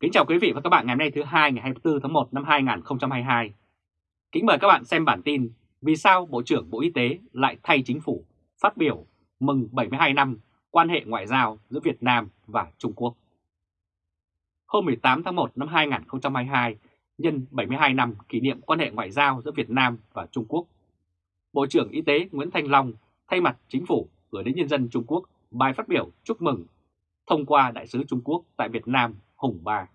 Kính chào quý vị và các bạn ngày hôm nay thứ hai ngày 24 tháng 1 năm 2022. Kính mời các bạn xem bản tin Vì sao Bộ trưởng Bộ Y tế lại thay chính phủ phát biểu mừng 72 năm quan hệ ngoại giao giữa Việt Nam và Trung Quốc. Hôm 18 tháng 1 năm 2022, nhân 72 năm kỷ niệm quan hệ ngoại giao giữa Việt Nam và Trung Quốc, Bộ trưởng Y tế Nguyễn Thanh Long thay mặt chính phủ gửi đến nhân dân Trung Quốc bài phát biểu chúc mừng thông qua Đại sứ Trung Quốc tại Việt Nam Hùng Ba.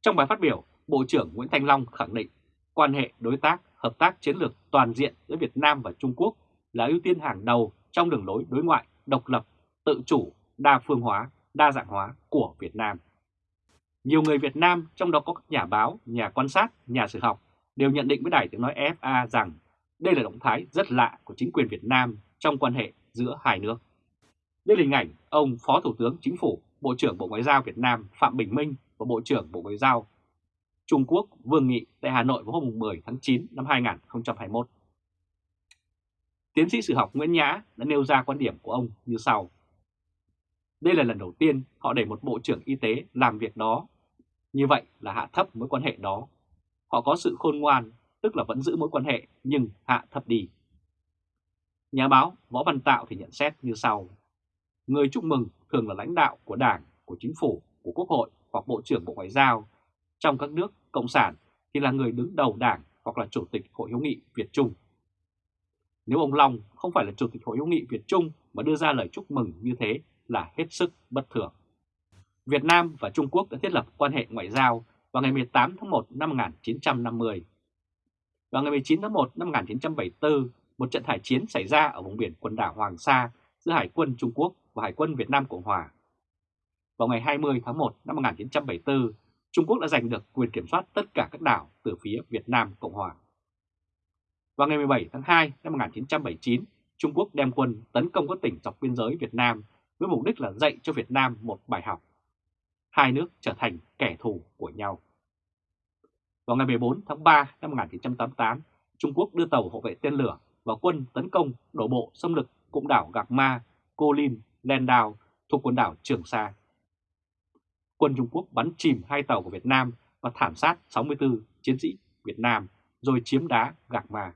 Trong bài phát biểu, Bộ trưởng Nguyễn Thanh Long khẳng định quan hệ đối tác, hợp tác chiến lược toàn diện giữa Việt Nam và Trung Quốc là ưu tiên hàng đầu trong đường lối đối ngoại độc lập, tự chủ, đa phương hóa, đa dạng hóa của Việt Nam. Nhiều người Việt Nam, trong đó có các nhà báo, nhà quan sát, nhà sử học, đều nhận định với Đài tiếng nói FA rằng đây là động thái rất lạ của chính quyền Việt Nam trong quan hệ giữa hai nước. Đây là hình ảnh ông Phó Thủ tướng Chính phủ, Bộ trưởng Bộ Ngoại giao Việt Nam Phạm Bình Minh và Bộ trưởng Bộ Ngoại giao Trung Quốc Vương Nghị tại Hà Nội vào hôm 10 tháng 9 năm 2021. Tiến sĩ sử học Nguyễn Nhã đã nêu ra quan điểm của ông như sau. Đây là lần đầu tiên họ để một Bộ trưởng Y tế làm việc đó. Như vậy là hạ thấp mối quan hệ đó. Họ có sự khôn ngoan, tức là vẫn giữ mối quan hệ nhưng hạ thấp đi. Nhà báo Võ Văn Tạo thì nhận xét như sau. Người chúc mừng thường là lãnh đạo của Đảng, của Chính phủ, của Quốc hội hoặc Bộ trưởng Bộ Ngoại giao. Trong các nước Cộng sản thì là người đứng đầu Đảng hoặc là Chủ tịch Hội hữu nghị Việt Trung. Nếu ông Long không phải là Chủ tịch Hội hữu nghị Việt Trung mà đưa ra lời chúc mừng như thế là hết sức bất thường. Việt Nam và Trung Quốc đã thiết lập quan hệ ngoại giao vào ngày 18 tháng 1 năm 1950. Vào ngày 19 tháng 1 năm 1974, một trận hải chiến xảy ra ở vùng biển quần đảo Hoàng Sa giữa Hải quân Trung Quốc và Hải quân Việt Nam Cộng Hòa. Vào ngày 20 tháng 1 năm 1974, Trung Quốc đã giành được quyền kiểm soát tất cả các đảo từ phía Việt Nam Cộng Hòa. Vào ngày 17 tháng 2 năm 1979, Trung Quốc đem quân tấn công các tỉnh dọc biên giới Việt Nam với mục đích là dạy cho Việt Nam một bài học. Hai nước trở thành kẻ thù của nhau. Vào ngày 14 tháng 3 năm 1988, Trung Quốc đưa tàu hộ vệ tên lửa và quân tấn công đổ bộ xâm lược cũng đảo Gạc Ma, Cô Linh, Đào thuộc quần đảo Trường Sa. Quân Trung Quốc bắn chìm hai tàu của Việt Nam và thảm sát 64 chiến sĩ Việt Nam rồi chiếm đá Gạc Ma.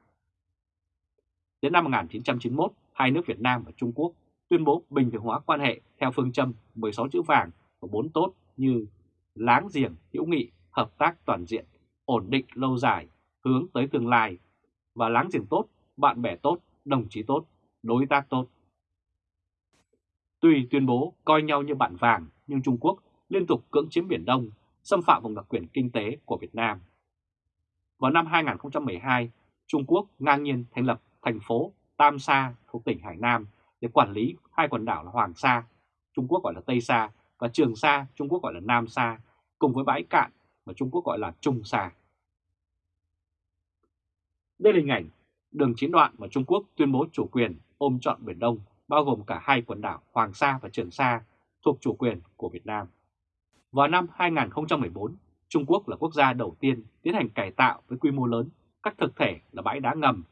Đến năm 1991, hai nước Việt Nam và Trung Quốc tuyên bố bình thường hóa quan hệ theo phương châm 16 chữ vàng và 4 tốt như láng giềng, hữu nghị, hợp tác toàn diện, ổn định lâu dài, hướng tới tương lai và láng giềng tốt, bạn bè tốt, đồng chí tốt, đối tác tốt. Tuy tuyên bố coi nhau như bạn vàng nhưng Trung Quốc liên tục cưỡng chiếm Biển Đông, xâm phạm vùng đặc quyền kinh tế của Việt Nam. Vào năm 2012, Trung Quốc ngang nhiên thành lập thành phố Tam Sa thuộc tỉnh Hải Nam để quản lý hai quần đảo là Hoàng Sa, Trung Quốc gọi là Tây Sa và Trường Sa, Trung Quốc gọi là Nam Sa, cùng với bãi cạn mà Trung Quốc gọi là Trung Sa. Đây là hình ảnh đường chiến đoạn mà Trung Quốc tuyên bố chủ quyền ôm trọn Biển Đông, bao gồm cả hai quần đảo Hoàng Sa và Trường Sa thuộc chủ quyền của Việt Nam. Vào năm 2014, Trung Quốc là quốc gia đầu tiên tiến hành cải tạo với quy mô lớn các thực thể là bãi đá ngầm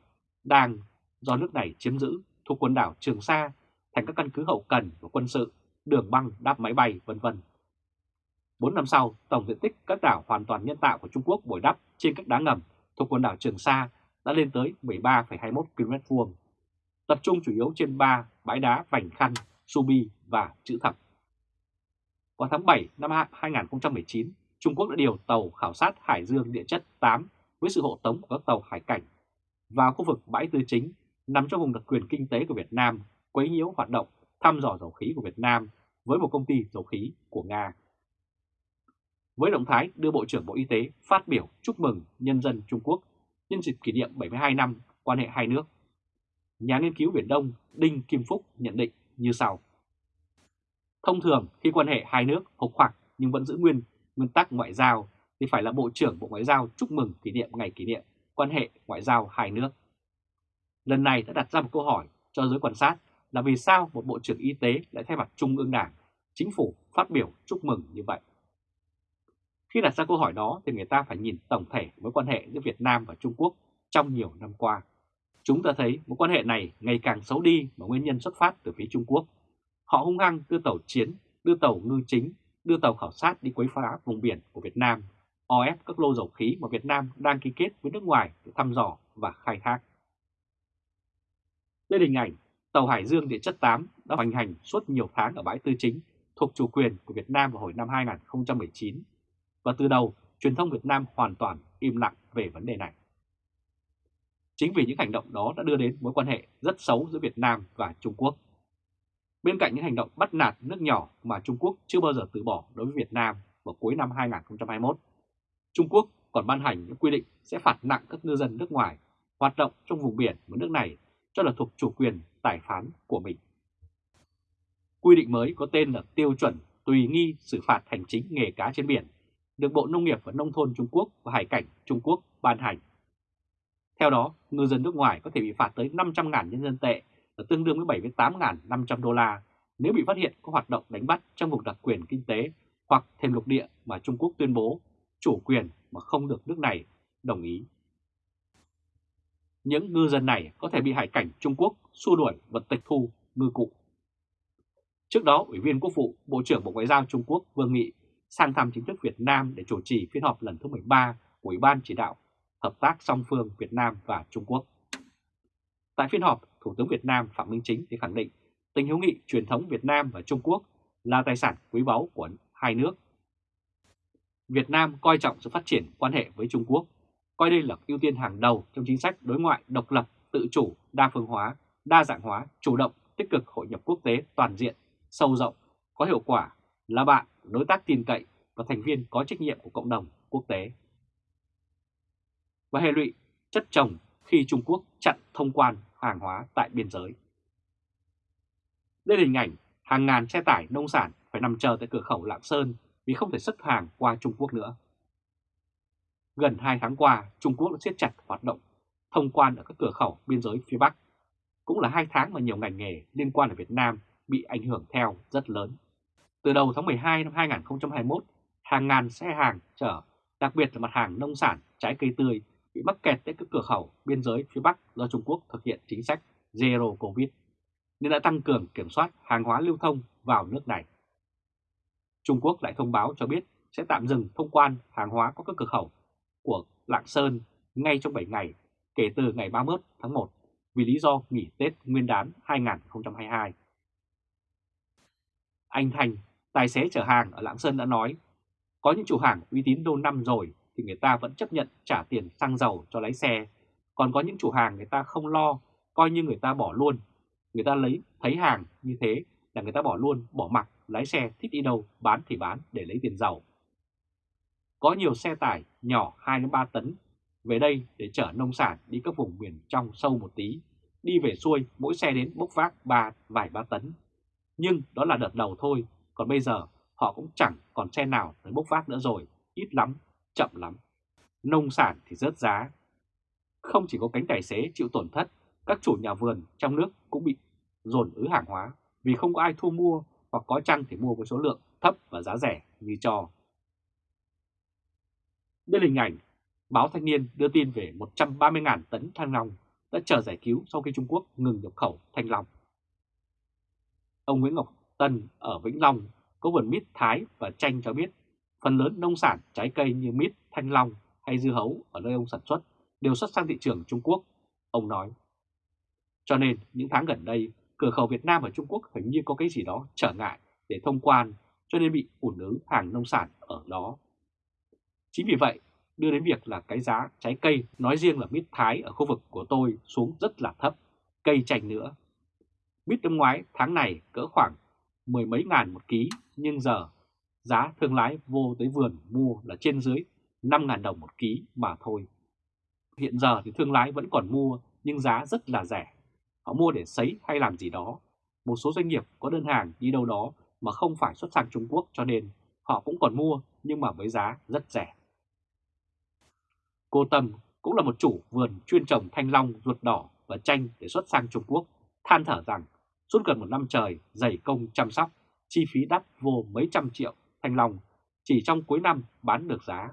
đang do nước này chiếm giữ thuộc quần đảo Trường Sa thành các căn cứ hậu cần và quân sự, đường băng đáp máy bay vân vân. 4 năm sau, tổng diện tích các đảo hoàn toàn nhân tạo của Trung Quốc bồi đắp trên các đá ngầm thuộc quần đảo Trường Sa đã lên tới 13,21 km vuông, tập trung chủ yếu trên 3 bãi đá Vành Khăn, Subi và Chữ Thập. Vào tháng 7 năm 2019, Trung Quốc đã điều tàu khảo sát Hải Dương địa chất 8 với sự hộ tống của các tàu hải cảnh vào khu vực bãi tư chính nằm trong vùng đặc quyền kinh tế của Việt Nam quấy nhiễu hoạt động thăm dò dầu khí của Việt Nam với một công ty dầu khí của Nga. Với động thái đưa Bộ trưởng Bộ Y tế phát biểu chúc mừng nhân dân Trung Quốc nhân dịp kỷ niệm 72 năm quan hệ hai nước, nhà nghiên cứu Biển Đông Đinh Kim Phúc nhận định như sau. Thông thường khi quan hệ hai nước hộc hoặc nhưng vẫn giữ nguyên nguyên tắc ngoại giao thì phải là Bộ trưởng Bộ Ngoại giao chúc mừng kỷ niệm ngày kỷ niệm quan hệ ngoại giao hai nước. Lần này đã đặt ra một câu hỏi cho giới quan sát là vì sao một Bộ trưởng Y tế lại thay mặt Trung ương Đảng, Chính phủ phát biểu chúc mừng như vậy. Khi đặt ra câu hỏi đó thì người ta phải nhìn tổng thể mối quan hệ giữa Việt Nam và Trung Quốc trong nhiều năm qua. Chúng ta thấy mối quan hệ này ngày càng xấu đi mà nguyên nhân xuất phát từ phía Trung Quốc. Họ hung hăng đưa tàu chiến, đưa tàu ngư chính đưa tàu khảo sát đi quấy phá vùng biển của Việt Nam, o ép các lô dầu khí mà Việt Nam đang ký kết với nước ngoài để thăm dò và khai thác. Đây là hình ảnh tàu Hải Dương Địa chất 8 đã hoành hành suốt nhiều tháng ở bãi tư chính thuộc chủ quyền của Việt Nam vào hồi năm 2019 và từ đầu truyền thông Việt Nam hoàn toàn im lặng về vấn đề này. Chính vì những hành động đó đã đưa đến mối quan hệ rất xấu giữa Việt Nam và Trung Quốc. Bên cạnh những hành động bắt nạt nước nhỏ mà Trung Quốc chưa bao giờ từ bỏ đối với Việt Nam vào cuối năm 2021, Trung Quốc còn ban hành những quy định sẽ phạt nặng các ngư dân nước ngoài hoạt động trong vùng biển của nước này cho là thuộc chủ quyền tài phán của mình. Quy định mới có tên là tiêu chuẩn tùy nghi xử phạt hành chính nghề cá trên biển, được Bộ Nông nghiệp và Nông thôn Trung Quốc và Hải cảnh Trung Quốc ban hành. Theo đó, ngư dân nước ngoài có thể bị phạt tới 500.000 nhân dân tệ, là tương đương với 78.500 đô la nếu bị phát hiện có hoạt động đánh bắt trong vùng đặc quyền kinh tế hoặc thêm lục địa mà Trung Quốc tuyên bố chủ quyền mà không được nước này đồng ý. Những ngư dân này có thể bị hải cảnh Trung Quốc xua đuổi và tịch thu ngư cụ. Trước đó, Ủy viên Quốc vụ, Bộ trưởng Bộ Ngoại giao Trung Quốc Vương Nghị sang thăm chính thức Việt Nam để chủ trì phiên họp lần thứ 13 của Ủy ban chỉ đạo Hợp tác song phương Việt Nam và Trung Quốc. Tại phiên họp, Thủ tướng Việt Nam Phạm Minh Chính thì khẳng định tình hữu nghị truyền thống Việt Nam và Trung Quốc là tài sản quý báu của hai nước. Việt Nam coi trọng sự phát triển quan hệ với Trung Quốc, coi đây là ưu tiên hàng đầu trong chính sách đối ngoại độc lập, tự chủ, đa phương hóa, đa dạng hóa, chủ động, tích cực hội nhập quốc tế toàn diện, sâu rộng, có hiệu quả, là bạn, đối tác tin cậy và thành viên có trách nhiệm của cộng đồng quốc tế. Và hệ lụy chất chồng khi Trung Quốc chặn thông quan hàng hóa tại biên giới. Đây là hình ảnh hàng ngàn xe tải nông sản phải nằm chờ tại cửa khẩu Lạng Sơn vì không thể xuất hàng qua Trung Quốc nữa. Gần 2 tháng qua, Trung Quốc đã siết chặt hoạt động thông quan ở các cửa khẩu biên giới phía Bắc. Cũng là hai tháng mà nhiều ngành nghề liên quan ở Việt Nam bị ảnh hưởng theo rất lớn. Từ đầu tháng 12 năm 2021, hàng ngàn xe hàng chở, đặc biệt là mặt hàng nông sản, trái cây tươi bị mắc kẹt tại các cửa khẩu biên giới phía Bắc do Trung Quốc thực hiện chính sách Zero Covid, nên đã tăng cường kiểm soát hàng hóa lưu thông vào nước này. Trung Quốc lại thông báo cho biết sẽ tạm dừng thông quan hàng hóa qua các cửa khẩu của Lạng Sơn ngay trong 7 ngày kể từ ngày 31 tháng 1 vì lý do nghỉ Tết Nguyên đán 2022. Anh Thành, tài xế chở hàng ở Lạng Sơn đã nói, có những chủ hàng uy tín lâu năm rồi thì người ta vẫn chấp nhận trả tiền xăng dầu cho lái xe. Còn có những chủ hàng người ta không lo, coi như người ta bỏ luôn. Người ta lấy thấy hàng như thế là người ta bỏ luôn, bỏ mặc, lái xe thích đi đâu bán thì bán để lấy tiền giàu. Có nhiều xe tải nhỏ 2-3 tấn về đây để chở nông sản đi các vùng miền trong sâu một tí. Đi về xuôi mỗi xe đến bốc vác ba vài ba tấn. Nhưng đó là đợt đầu thôi, còn bây giờ họ cũng chẳng còn xe nào tới bốc vác nữa rồi, ít lắm chậm lắm. Nông sản thì rớt giá. Không chỉ có cánh tài xế chịu tổn thất, các chủ nhà vườn trong nước cũng bị dồn ứ hàng hóa vì không có ai thu mua hoặc có chăng thì mua với số lượng thấp và giá rẻ như cho. Đây là hình ảnh báo Thanh niên đưa tin về 130.000 tấn thanh long đã chờ giải cứu sau khi Trung Quốc ngừng nhập khẩu thanh long. Ông Nguyễn Ngọc Tân ở Vĩnh Long có vườn mít Thái và chanh cho biết Phần lớn nông sản, trái cây như mít, thanh long hay dưa hấu ở nơi ông sản xuất đều xuất sang thị trường Trung Quốc, ông nói. Cho nên những tháng gần đây, cửa khẩu Việt Nam và Trung Quốc hình như có cái gì đó trở ngại để thông quan cho nên bị ủn ứ hàng nông sản ở đó. Chính vì vậy, đưa đến việc là cái giá trái cây nói riêng là mít Thái ở khu vực của tôi xuống rất là thấp, cây chanh nữa. Mít năm ngoái tháng này cỡ khoảng mười mấy ngàn một ký nhưng giờ giá thương lái vô tới vườn mua là trên dưới 5.000 đồng một ký mà thôi. Hiện giờ thì thương lái vẫn còn mua nhưng giá rất là rẻ. Họ mua để sấy hay làm gì đó. Một số doanh nghiệp có đơn hàng đi đâu đó mà không phải xuất sang Trung Quốc cho nên họ cũng còn mua nhưng mà với giá rất rẻ. Cô Tâm cũng là một chủ vườn chuyên trồng thanh long, ruột đỏ và chanh để xuất sang Trung Quốc, than thở rằng suốt gần một năm trời dày công chăm sóc, chi phí đắt vô mấy trăm triệu thanh long chỉ trong cuối năm bán được giá.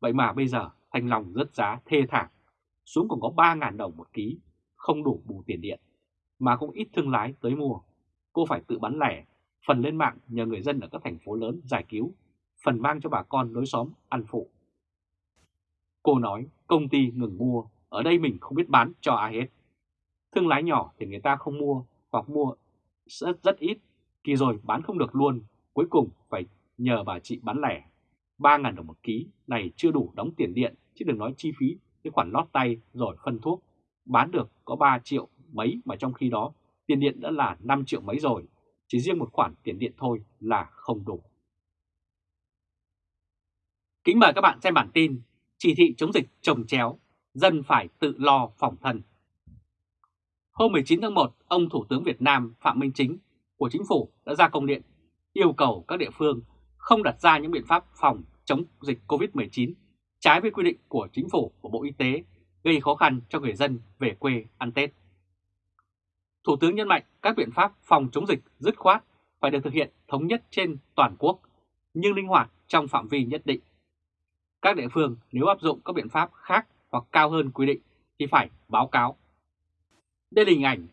Vậy mà bây giờ thanh long rất giá thê thảm, xuống còn có 3.000 đồng một ký, không đủ bù tiền điện, mà cũng ít thương lái tới mua. Cô phải tự bán lẻ, phần lên mạng nhờ người dân ở các thành phố lớn giải cứu, phần mang cho bà con lối xóm ăn phụ. Cô nói công ty ngừng mua, ở đây mình không biết bán cho ai hết. Thương lái nhỏ thì người ta không mua hoặc mua rất rất ít, kỳ rồi bán không được luôn, cuối cùng phải nhờ bà chị bán lẻ. 3.000 đồng một ký này chưa đủ đóng tiền điện, chứ đừng nói chi phí cái khoản lót tay rồi phân thuốc. Bán được có 3 triệu mấy mà trong khi đó tiền điện đã là 5 triệu mấy rồi, chỉ riêng một khoản tiền điện thôi là không đủ. Kính mời các bạn xem bản tin Chỉ thị chống dịch trồng chéo, dân phải tự lo phòng thân. Hôm 19 tháng 1, ông Thủ tướng Việt Nam Phạm Minh Chính của Chính phủ đã ra công điện yêu cầu các địa phương không đặt ra những biện pháp phòng chống dịch COVID-19 trái với quy định của Chính phủ và Bộ Y tế gây khó khăn cho người dân về quê ăn Tết. Thủ tướng nhấn mạnh các biện pháp phòng chống dịch dứt khoát phải được thực hiện thống nhất trên toàn quốc, nhưng linh hoạt trong phạm vi nhất định. Các địa phương nếu áp dụng các biện pháp khác hoặc cao hơn quy định thì phải báo cáo. Đây là hình ảnh.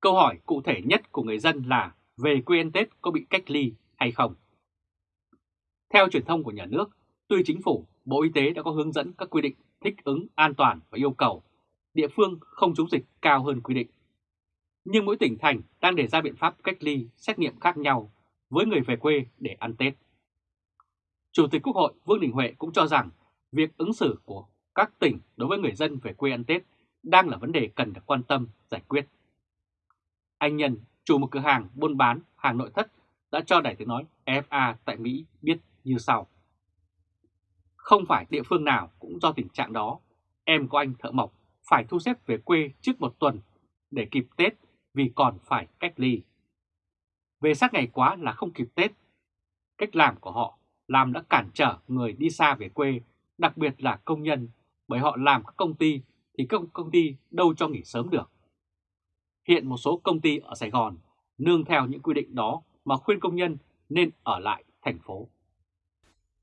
Câu hỏi cụ thể nhất của người dân là về quê ăn Tết có bị cách ly hay không? Theo truyền thông của nhà nước, tuy chính phủ, Bộ Y tế đã có hướng dẫn các quy định thích ứng an toàn và yêu cầu địa phương không chống dịch cao hơn quy định. Nhưng mỗi tỉnh thành đang đề ra biện pháp cách ly, xét nghiệm khác nhau với người về quê để ăn Tết. Chủ tịch Quốc hội Vương Đình Huệ cũng cho rằng việc ứng xử của các tỉnh đối với người dân về quê ăn Tết đang là vấn đề cần được quan tâm, giải quyết. Anh Nhân, chủ một cửa hàng buôn bán hàng nội thất đã cho Đài tiếng nói FA tại Mỹ biết như sau. Không phải địa phương nào cũng do tình trạng đó, em của anh thợ mộc phải thu xếp về quê trước một tuần để kịp Tết vì còn phải cách ly. Về sát ngày quá là không kịp Tết. Cách làm của họ làm đã cản trở người đi xa về quê, đặc biệt là công nhân, bởi họ làm các công ty thì các công ty đâu cho nghỉ sớm được. Hiện một số công ty ở Sài Gòn nương theo những quy định đó mà khuyên công nhân nên ở lại thành phố.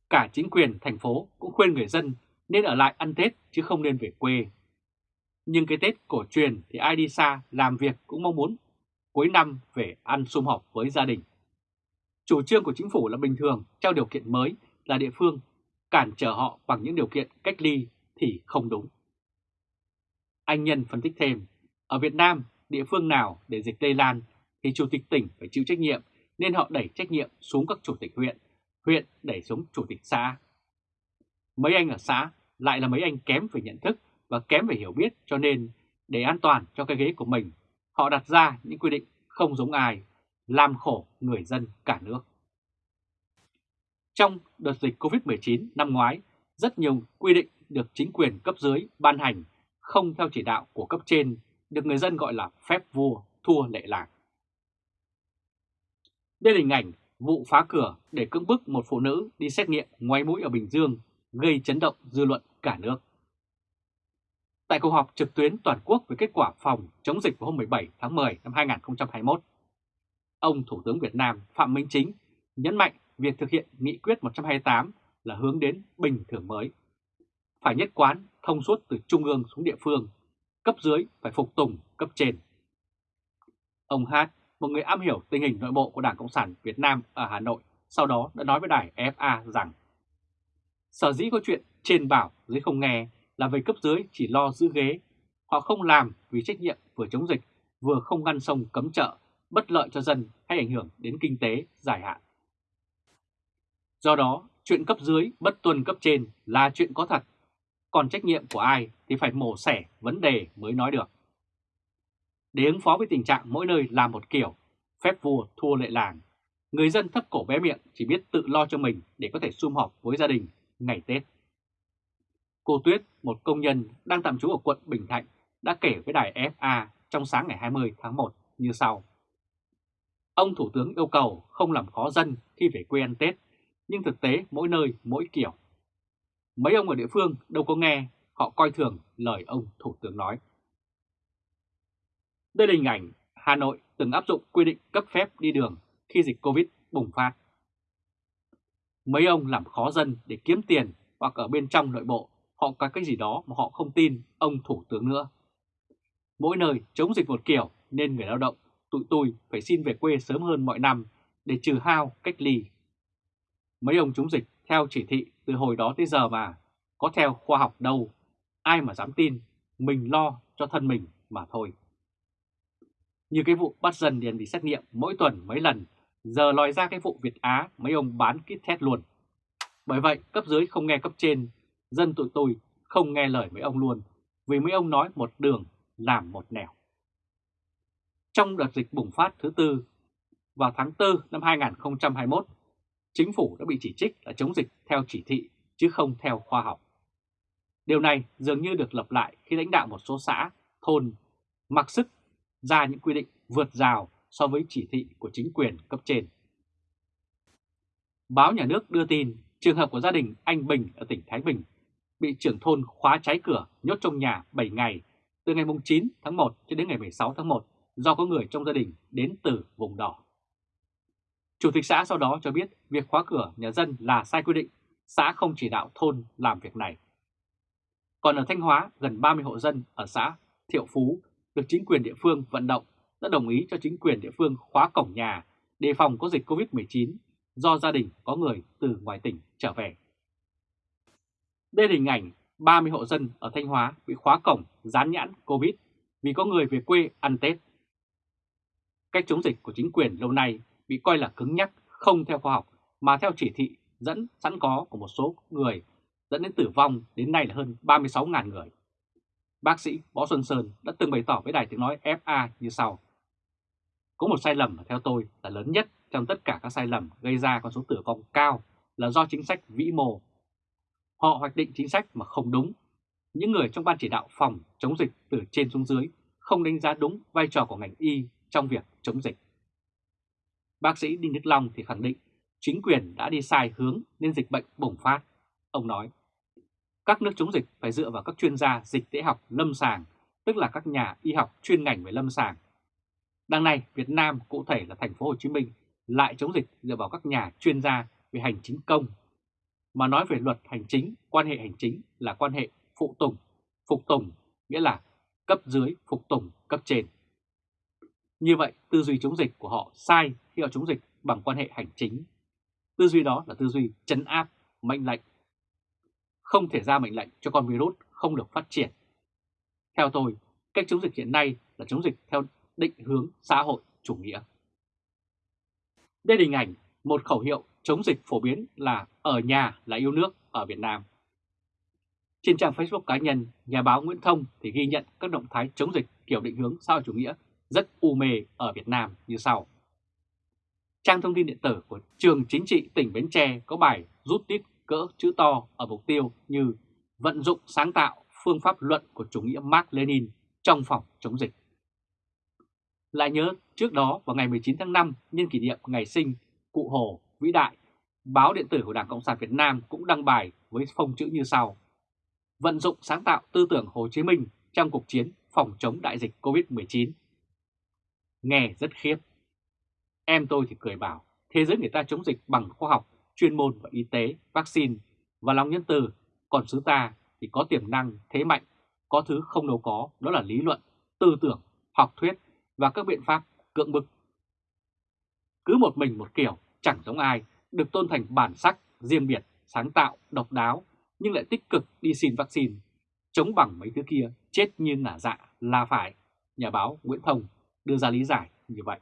Cả chính quyền thành phố cũng khuyên người dân nên ở lại ăn Tết chứ không nên về quê. Nhưng cái Tết cổ truyền thì ai đi xa làm việc cũng mong muốn cuối năm về ăn sum họp với gia đình. Chủ trương của chính phủ là bình thường trao điều kiện mới là địa phương cản trở họ bằng những điều kiện cách ly thì không đúng. Anh Nhân phân tích thêm, ở Việt Nam, địa phương nào để dịch lây lan thì chủ tịch tỉnh phải chịu trách nhiệm nên họ đẩy trách nhiệm xuống các chủ tịch huyện, huyện đẩy xuống chủ tịch xã. Mấy anh ở xã lại là mấy anh kém về nhận thức và kém về hiểu biết cho nên để an toàn cho cái ghế của mình, họ đặt ra những quy định không giống ai, làm khổ người dân cả nước. Trong đợt dịch COVID-19 năm ngoái, rất nhiều quy định được chính quyền cấp dưới ban hành không theo chỉ đạo của cấp trên, được người dân gọi là phép vua thua lệ lạc. Đây là hình ảnh vụ phá cửa để cưỡng bức một phụ nữ đi xét nghiệm ngoài mũi ở Bình Dương gây chấn động dư luận cả nước. Tại cuộc họp trực tuyến toàn quốc về kết quả phòng chống dịch vào hôm 17 tháng 10 năm 2021, ông Thủ tướng Việt Nam Phạm Minh Chính nhấn mạnh việc thực hiện nghị quyết 128 là hướng đến bình thường mới. Phải nhất quán thông suốt từ trung ương xuống địa phương, cấp dưới phải phục tùng cấp trên. Ông Hát một người am hiểu tình hình nội bộ của Đảng Cộng sản Việt Nam ở Hà Nội, sau đó đã nói với đài FA rằng Sở dĩ có chuyện trên bảo dưới không nghe là về cấp dưới chỉ lo giữ ghế, họ không làm vì trách nhiệm vừa chống dịch, vừa không ngăn sông cấm chợ, bất lợi cho dân hay ảnh hưởng đến kinh tế dài hạn. Do đó, chuyện cấp dưới bất tuân cấp trên là chuyện có thật, còn trách nhiệm của ai thì phải mổ xẻ vấn đề mới nói được. Để ứng phó với tình trạng mỗi nơi làm một kiểu, phép vua thua lệ làng, người dân thấp cổ bé miệng chỉ biết tự lo cho mình để có thể sum họp với gia đình ngày Tết. Cô Tuyết, một công nhân đang tạm trú ở quận Bình Thạnh, đã kể với đài FA trong sáng ngày 20 tháng 1 như sau. Ông Thủ tướng yêu cầu không làm khó dân khi về quê ăn Tết, nhưng thực tế mỗi nơi mỗi kiểu. Mấy ông ở địa phương đâu có nghe, họ coi thường lời ông Thủ tướng nói. Đây là hình ảnh Hà Nội từng áp dụng quy định cấp phép đi đường khi dịch Covid bùng phát. Mấy ông làm khó dân để kiếm tiền hoặc ở bên trong nội bộ họ có cái gì đó mà họ không tin ông Thủ tướng nữa. Mỗi nơi chống dịch một kiểu nên người lao động tụi tôi phải xin về quê sớm hơn mọi năm để trừ hao cách ly. Mấy ông chống dịch theo chỉ thị từ hồi đó tới giờ mà, có theo khoa học đâu, ai mà dám tin, mình lo cho thân mình mà thôi. Như cái vụ bắt dân điền bị xét nghiệm mỗi tuần mấy lần, giờ lòi ra cái vụ Việt Á mấy ông bán kit test luôn. Bởi vậy cấp dưới không nghe cấp trên, dân tụi tôi không nghe lời mấy ông luôn, vì mấy ông nói một đường làm một nẻo. Trong đợt dịch bùng phát thứ tư, vào tháng 4 năm 2021, chính phủ đã bị chỉ trích là chống dịch theo chỉ thị chứ không theo khoa học. Điều này dường như được lập lại khi lãnh đạo một số xã, thôn mặc sức ra những quy định vượt rào so với chỉ thị của chính quyền cấp trên. Báo nhà nước đưa tin trường hợp của gia đình anh Bình ở tỉnh Thái Bình bị trưởng thôn khóa trái cửa nhốt trong nhà 7 ngày từ ngày 9 tháng 1 cho đến ngày 16 tháng 1 do có người trong gia đình đến từ vùng đỏ. Chủ tịch xã sau đó cho biết việc khóa cửa nhà dân là sai quy định, xã không chỉ đạo thôn làm việc này. Còn ở Thanh Hóa, gần 30 hộ dân ở xã Thiệu Phú được chính quyền địa phương vận động đã đồng ý cho chính quyền địa phương khóa cổng nhà đề phòng có dịch COVID-19 do gia đình có người từ ngoài tỉnh trở về. Đây là hình ảnh 30 hộ dân ở Thanh Hóa bị khóa cổng dán nhãn COVID vì có người về quê ăn Tết. Cách chống dịch của chính quyền lâu nay bị coi là cứng nhắc, không theo khoa học mà theo chỉ thị dẫn sẵn có của một số người dẫn đến tử vong đến nay là hơn 36.000 người. Bác sĩ Võ Xuân Sơn đã từng bày tỏ với đài tiếng nói FA như sau. Có một sai lầm theo tôi là lớn nhất trong tất cả các sai lầm gây ra con số tử vong cao là do chính sách vĩ mô. Họ hoạch định chính sách mà không đúng. Những người trong ban chỉ đạo phòng chống dịch từ trên xuống dưới không đánh giá đúng vai trò của ngành y trong việc chống dịch. Bác sĩ Đinh Đức Long thì khẳng định chính quyền đã đi sai hướng nên dịch bệnh bùng phát. Ông nói, các nước chống dịch phải dựa vào các chuyên gia dịch tễ học lâm sàng, tức là các nhà y học chuyên ngành về lâm sàng. Đằng này, Việt Nam, cụ thể là thành phố Hồ Chí Minh, lại chống dịch dựa vào các nhà chuyên gia về hành chính công. Mà nói về luật hành chính, quan hệ hành chính là quan hệ phụ tùng, phục tùng, nghĩa là cấp dưới phục tùng cấp trên. Như vậy, tư duy chống dịch của họ sai khi họ chống dịch bằng quan hệ hành chính. Tư duy đó là tư duy chấn áp, mệnh lệnh. Không thể ra mệnh lệnh cho con virus không được phát triển. Theo tôi, cách chống dịch hiện nay là chống dịch theo định hướng xã hội chủ nghĩa. Đây là hình ảnh một khẩu hiệu chống dịch phổ biến là ở nhà là yêu nước ở Việt Nam. Trên trang Facebook cá nhân, nhà báo Nguyễn Thông thì ghi nhận các động thái chống dịch kiểu định hướng xã hội chủ nghĩa rất u mê ở Việt Nam như sau. Trang thông tin điện tử của trường chính trị tỉnh Bến Tre có bài rút tít cỡ chữ to ở mục tiêu như vận dụng sáng tạo phương pháp luận của chủ nghĩa Mark Lenin trong phòng chống dịch. Lại nhớ trước đó vào ngày 19 tháng 5 nhân kỷ niệm ngày sinh Cụ Hồ vĩ đại, báo điện tử của Đảng Cộng sản Việt Nam cũng đăng bài với phông chữ như sau. Vận dụng sáng tạo tư tưởng Hồ Chí Minh trong cuộc chiến phòng chống đại dịch COVID-19. Nghe rất khiếp. Em tôi thì cười bảo, thế giới người ta chống dịch bằng khoa học, chuyên môn và y tế, vaccine và lòng nhân từ, còn xứ ta thì có tiềm năng, thế mạnh, có thứ không đâu có, đó là lý luận, tư tưởng, học thuyết và các biện pháp cưỡng bức. Cứ một mình một kiểu, chẳng giống ai, được tôn thành bản sắc, riêng biệt, sáng tạo, độc đáo, nhưng lại tích cực đi xin vaccine, chống bằng mấy thứ kia, chết như nả dạ là phải, nhà báo Nguyễn Thông đưa ra lý giải như vậy.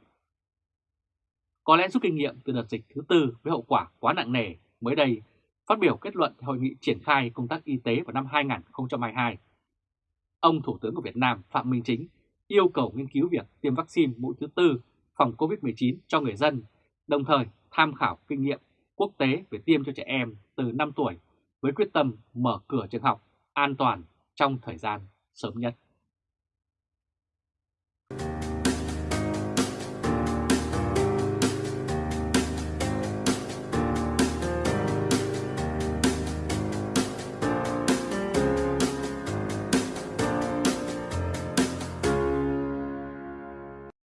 Có lẽ rút kinh nghiệm từ đợt dịch thứ tư với hậu quả quá nặng nề, mới đây phát biểu kết luận hội nghị triển khai công tác y tế vào năm 2022. Ông Thủ tướng của Việt Nam Phạm Minh Chính yêu cầu nghiên cứu việc tiêm vaccine mũi thứ tư phòng COVID-19 cho người dân, đồng thời tham khảo kinh nghiệm quốc tế về tiêm cho trẻ em từ 5 tuổi với quyết tâm mở cửa trường học an toàn trong thời gian sớm nhất.